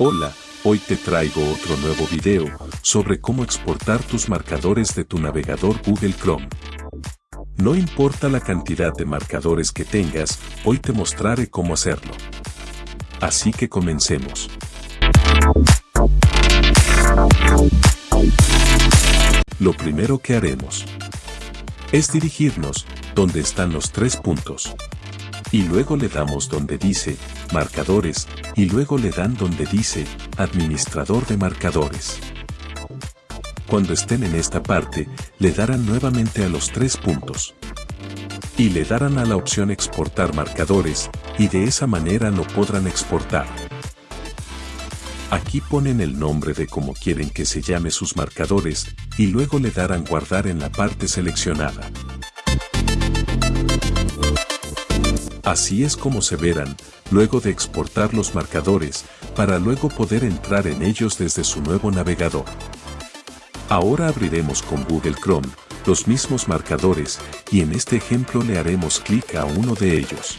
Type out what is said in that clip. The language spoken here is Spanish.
Hola, hoy te traigo otro nuevo video sobre cómo exportar tus marcadores de tu navegador Google Chrome. No importa la cantidad de marcadores que tengas, hoy te mostraré cómo hacerlo. Así que comencemos. Lo primero que haremos es dirigirnos donde están los tres puntos. Y luego le damos donde dice marcadores y luego le dan donde dice administrador de marcadores. Cuando estén en esta parte, le darán nuevamente a los tres puntos. Y le darán a la opción exportar marcadores, y de esa manera no podrán exportar. Aquí ponen el nombre de cómo quieren que se llame sus marcadores, y luego le darán guardar en la parte seleccionada. Así es como se verán, luego de exportar los marcadores, para luego poder entrar en ellos desde su nuevo navegador. Ahora abriremos con Google Chrome los mismos marcadores y en este ejemplo le haremos clic a uno de ellos.